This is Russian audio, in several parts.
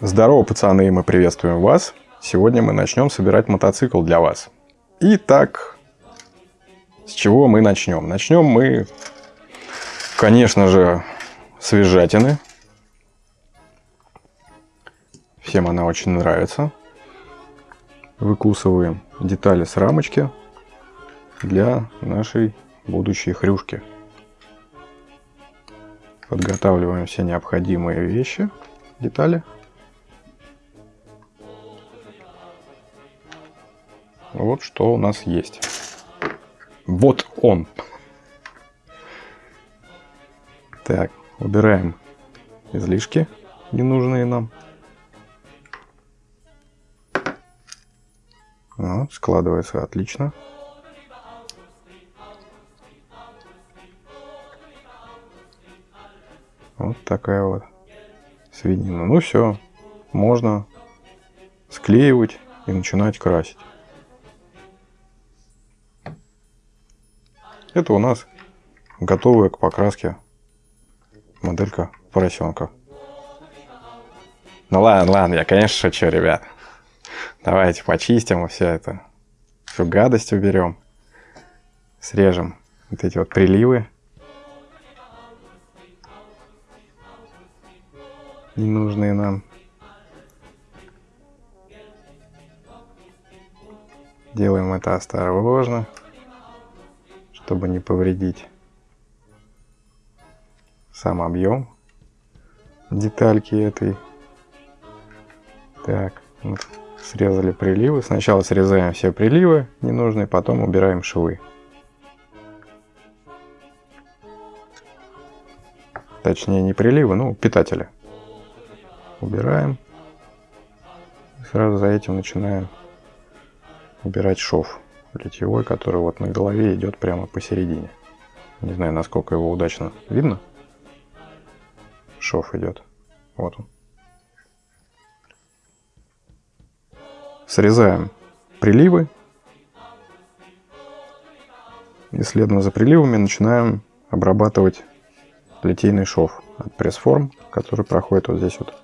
Здорово, пацаны, мы приветствуем вас. Сегодня мы начнем собирать мотоцикл для вас. Итак, с чего мы начнем? Начнем мы, конечно же, с визжатины. Всем она очень нравится. Выкусываем детали с рамочки для нашей будущей хрюшки. Подготавливаем все необходимые вещи, детали. Вот что у нас есть. Вот он. Так, убираем излишки ненужные нам. Вот, складывается отлично. Вот такая вот свинина. Ну все, можно склеивать и начинать красить. Это у нас готовая к покраске моделька поросенка. Ну ладно, ладно, я конечно шучу, ребят. Давайте почистим все это. Всю гадость уберем. Срежем вот эти вот приливы. Ненужные нам. Делаем это осторожно чтобы не повредить сам объем детальки этой. Так, вот срезали приливы. Сначала срезаем все приливы ненужные, потом убираем швы. Точнее не приливы, ну питатели. Убираем. сразу за этим начинаем убирать шов литьевой, который вот на голове идет прямо посередине. Не знаю, насколько его удачно видно. Шов идет. Вот он. Срезаем приливы. И следом за приливами начинаем обрабатывать литейный шов от пресс-форм, который проходит вот здесь вот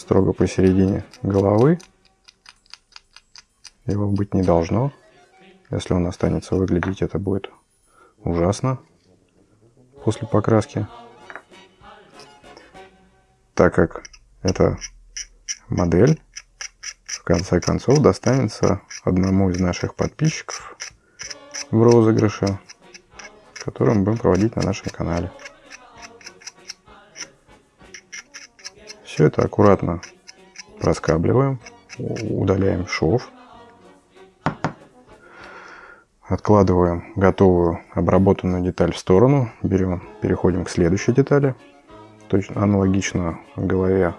строго посередине головы. Его быть не должно. Если он останется выглядеть, это будет ужасно после покраски. Так как эта модель в конце концов достанется одному из наших подписчиков в розыгрыше, который мы будем проводить на нашем канале. Все это аккуратно проскабливаем, удаляем шов. Откладываем готовую обработанную деталь в сторону. Берем, переходим к следующей детали. Точно аналогично голове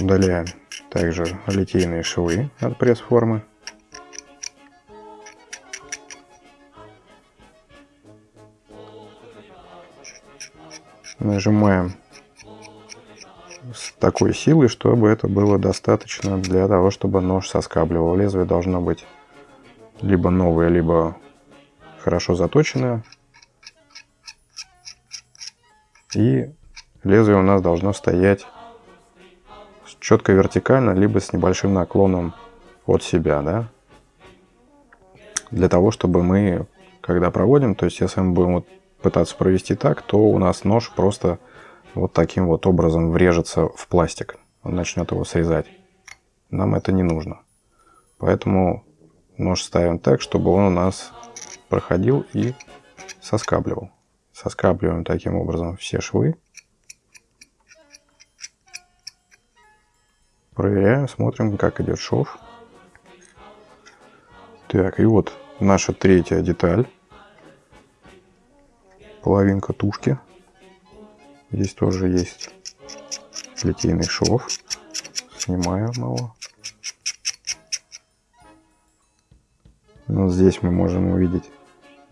удаляем также литейные швы от пресс-формы. Нажимаем с такой силой, чтобы это было достаточно для того, чтобы нож соскабливал. Лезвие должно быть либо новая, либо хорошо заточенная. И лезвие у нас должно стоять четко вертикально, либо с небольшим наклоном от себя, да. Для того, чтобы мы, когда проводим, то есть если мы будем вот пытаться провести так, то у нас нож просто вот таким вот образом врежется в пластик. Он начнет его срезать. Нам это не нужно. Поэтому Нож ставим так, чтобы он у нас проходил и соскабливал. Соскабливаем таким образом все швы. Проверяем, смотрим, как идет шов. Так, и вот наша третья деталь. Половинка тушки. Здесь тоже есть литейный шов. Снимаем его. Вот здесь мы можем увидеть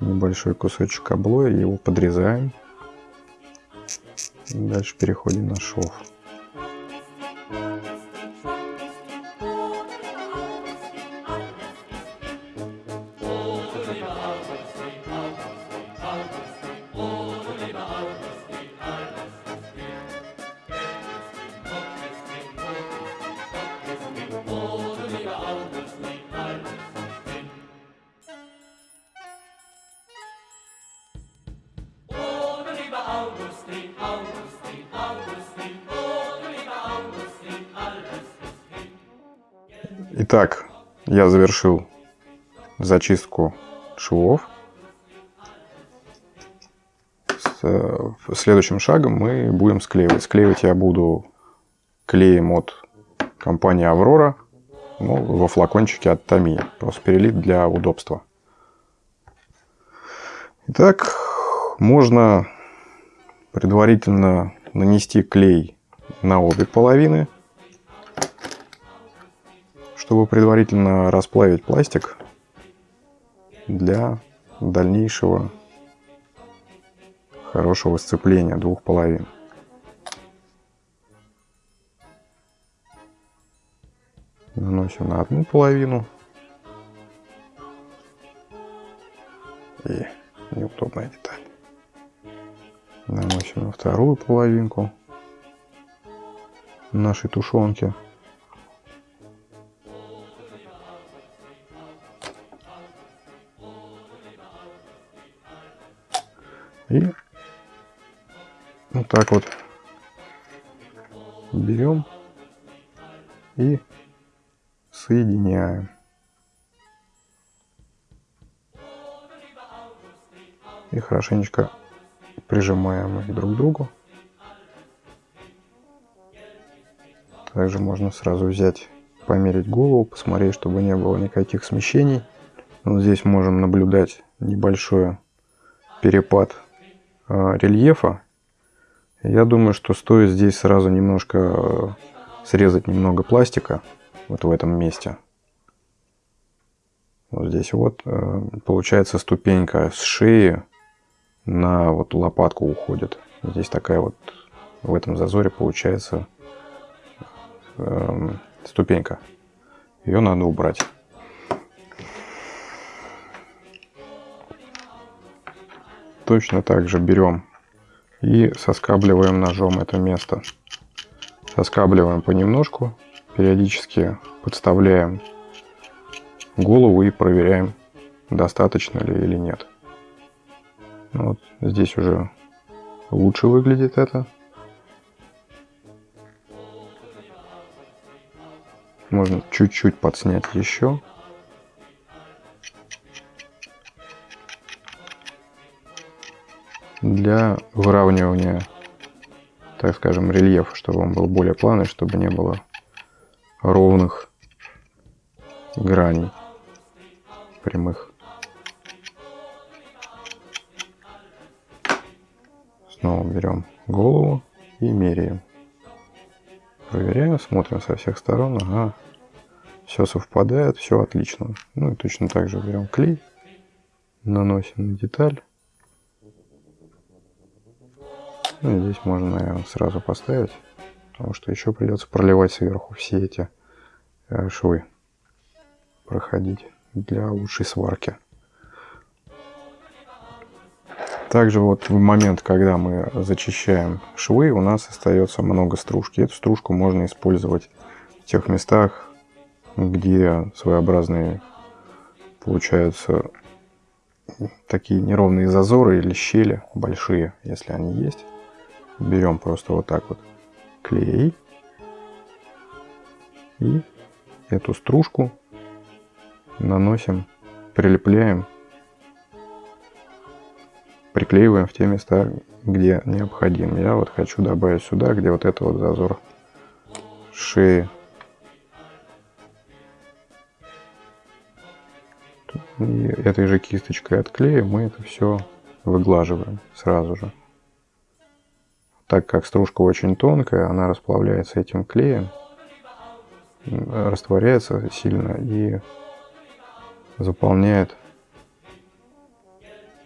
небольшой кусочек облоя, его подрезаем. Дальше переходим на шов. Итак, я завершил зачистку швов. Э, следующим шагом мы будем склеивать. Склеивать я буду клеем от компании Аврора ну, во флакончике от Томи. Просто перелит для удобства. Итак, можно предварительно нанести клей на обе половины, чтобы предварительно расплавить пластик для дальнейшего хорошего сцепления двух половин. Наносим на одну половину. Вторую половинку нашей тушенки. И вот так вот берем и соединяем. И хорошенечко прижимаем их друг к другу. Также можно сразу взять, померить голову, посмотреть, чтобы не было никаких смещений. Вот здесь можем наблюдать небольшой перепад э, рельефа я думаю, что стоит здесь сразу немножко э, срезать немного пластика вот в этом месте. Вот здесь вот э, получается ступенька с шеи на вот лопатку уходит. Здесь такая вот в этом зазоре получается э, ступенька. Ее надо убрать. Точно так же берем и соскабливаем ножом это место. Соскабливаем понемножку, периодически подставляем голову и проверяем, достаточно ли или нет. Вот здесь уже лучше выглядит это. Можно чуть-чуть подснять еще. для выравнивания, так скажем, рельефа, чтобы он был более плавный, чтобы не было ровных граней прямых. Снова берем голову и меряем. Проверяем, смотрим со всех сторон. Ага, все совпадает, все отлично. Ну и точно так же берем клей, наносим на деталь. Ну, здесь можно, наверное, сразу поставить, потому что еще придется проливать сверху все эти э, швы, проходить для лучшей сварки. Также вот в момент, когда мы зачищаем швы, у нас остается много стружки. Эту стружку можно использовать в тех местах, где своеобразные получаются такие неровные зазоры или щели большие, если они есть берем просто вот так вот клей и эту стружку наносим, прилепляем, приклеиваем в те места, где необходим. Я вот хочу добавить сюда, где вот это вот зазор шеи. И этой же кисточкой от клея мы это все выглаживаем сразу же. Так как стружка очень тонкая, она расплавляется этим клеем, растворяется сильно и заполняет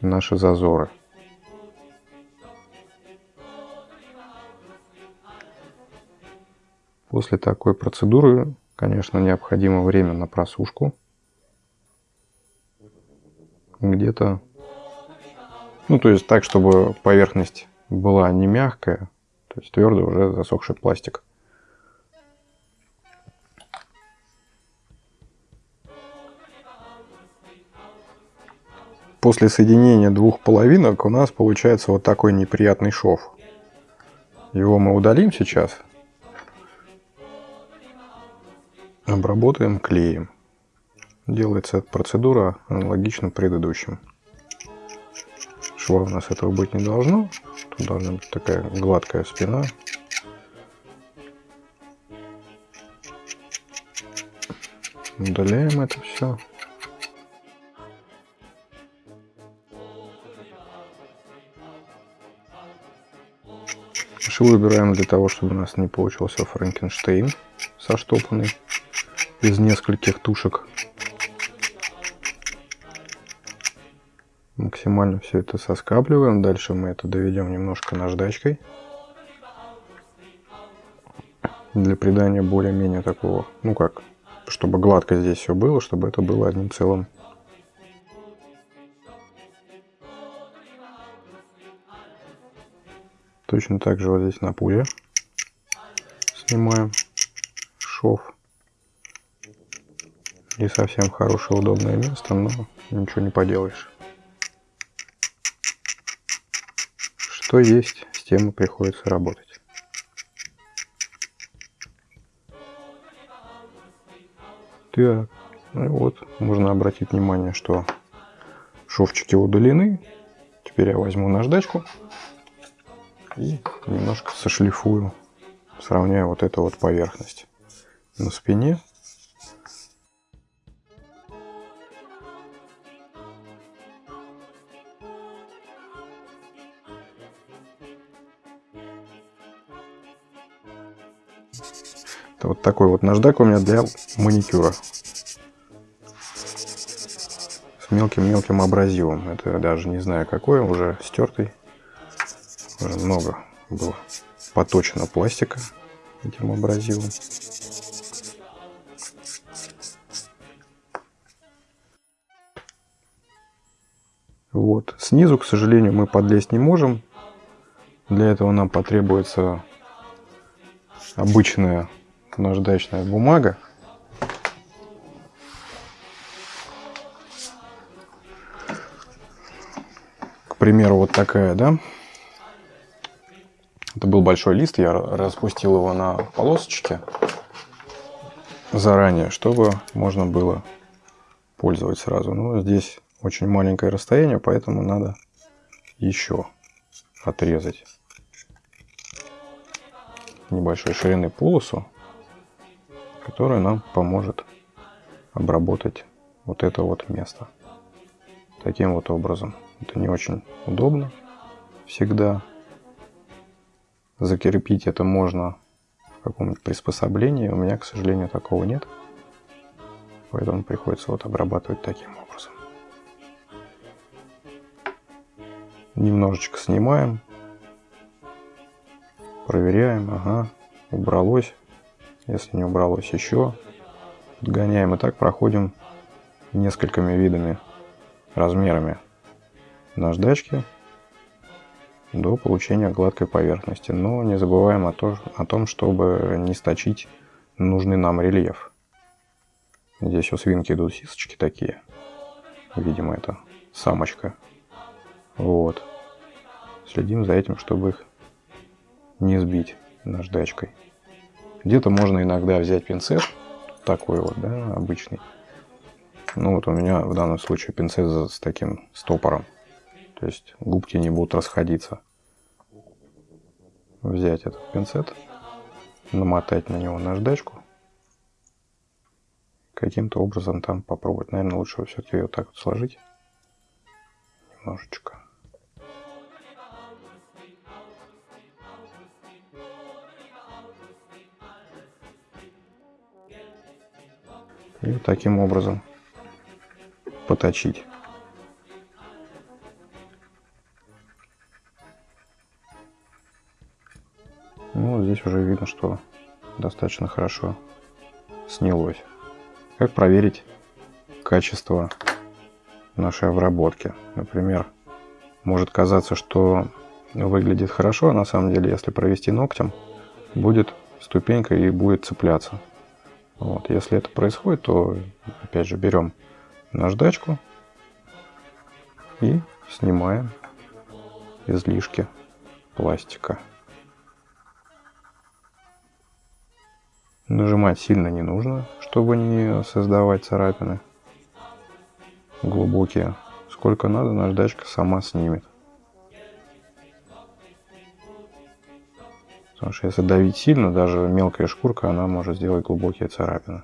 наши зазоры. После такой процедуры, конечно, необходимо время на просушку. Где-то, ну то есть так, чтобы поверхность была не мягкая, то есть твердый уже засохший пластик. После соединения двух половинок у нас получается вот такой неприятный шов. Его мы удалим сейчас. Обработаем клеем. Делается эта процедура аналогично предыдущим. Шва у нас этого быть не должно. Тут должна быть такая гладкая спина. Удаляем это все. Швы выбираем для того, чтобы у нас не получился Франкенштейн соштопанный из нескольких тушек. Максимально все это соскабливаем. Дальше мы это доведем немножко наждачкой. Для придания более-менее такого, ну как, чтобы гладко здесь все было, чтобы это было одним целым. Точно так же вот здесь на пуле снимаем шов. Не совсем хорошее удобное место, но ничего не поделаешь. Что есть, с тем и приходится работать. Так, ну вот, можно обратить внимание, что шовчики удалены. Теперь я возьму наждачку и немножко сошлифую, сравняю вот эту вот поверхность на спине. Это вот такой вот наждак у меня для маникюра. С мелким-мелким абразивом. Это даже не знаю какой, уже стертый. Много было поточено пластика этим абразивом. Вот. Снизу, к сожалению, мы подлезть не можем. Для этого нам потребуется обычная наждачная бумага. К примеру, вот такая, да? Был большой лист, я распустил его на полосочки заранее, чтобы можно было пользовать сразу. Но здесь очень маленькое расстояние, поэтому надо еще отрезать небольшой ширины полосу, которая нам поможет обработать вот это вот место. Таким вот образом. Это не очень удобно всегда. Закрепить это можно в каком-нибудь приспособлении. У меня, к сожалению, такого нет. Поэтому приходится вот обрабатывать таким образом. Немножечко снимаем. Проверяем. Ага, убралось. Если не убралось еще, подгоняем. И так проходим несколькими видами, размерами наждачки до получения гладкой поверхности. Но не забываем о, то, о том, чтобы не сточить нужный нам рельеф. Здесь у свинки идут сисочки такие. Видимо, это самочка. Вот. Следим за этим, чтобы их не сбить наждачкой. Где-то можно иногда взять пинцет, такой вот, да, обычный. Ну вот у меня в данном случае пинцет с таким стопором. То есть губки не будут расходиться. Взять этот пинцет, намотать на него наждачку. Каким-то образом там попробовать. Наверное, лучше все-таки ее так вот сложить. Немножечко. и таким образом поточить. Здесь уже видно, что достаточно хорошо снялось. Как проверить качество нашей обработки? Например, может казаться, что выглядит хорошо, а на самом деле, если провести ногтем, будет ступенька и будет цепляться. Вот, если это происходит, то опять же берем наждачку и снимаем излишки пластика. Нажимать сильно не нужно, чтобы не создавать царапины глубокие. Сколько надо, наждачка сама снимет. Потому что если давить сильно, даже мелкая шкурка, она может сделать глубокие царапины.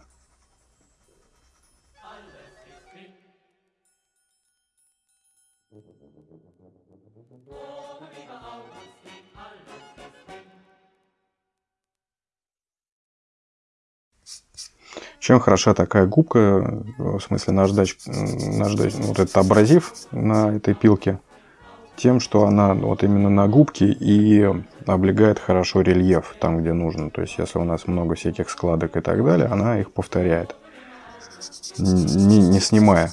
Чем хороша такая губка, в смысле наждач, наждач вот этот абразив на этой пилке, тем, что она вот именно на губке и облегает хорошо рельеф там, где нужно. То есть, если у нас много всяких складок и так далее, она их повторяет, не, не снимая.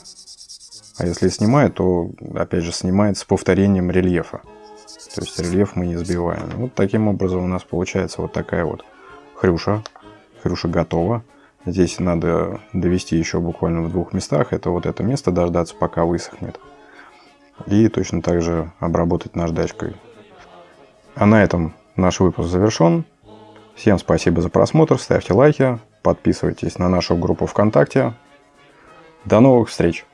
А если снимает, то, опять же, снимает с повторением рельефа. То есть, рельеф мы не сбиваем. Вот таким образом у нас получается вот такая вот хрюша. Хрюша готова. Здесь надо довести еще буквально в двух местах. Это вот это место дождаться, пока высохнет. И точно так же обработать наждачкой. А на этом наш выпуск завершен. Всем спасибо за просмотр, ставьте лайки, подписывайтесь на нашу группу ВКонтакте. До новых встреч!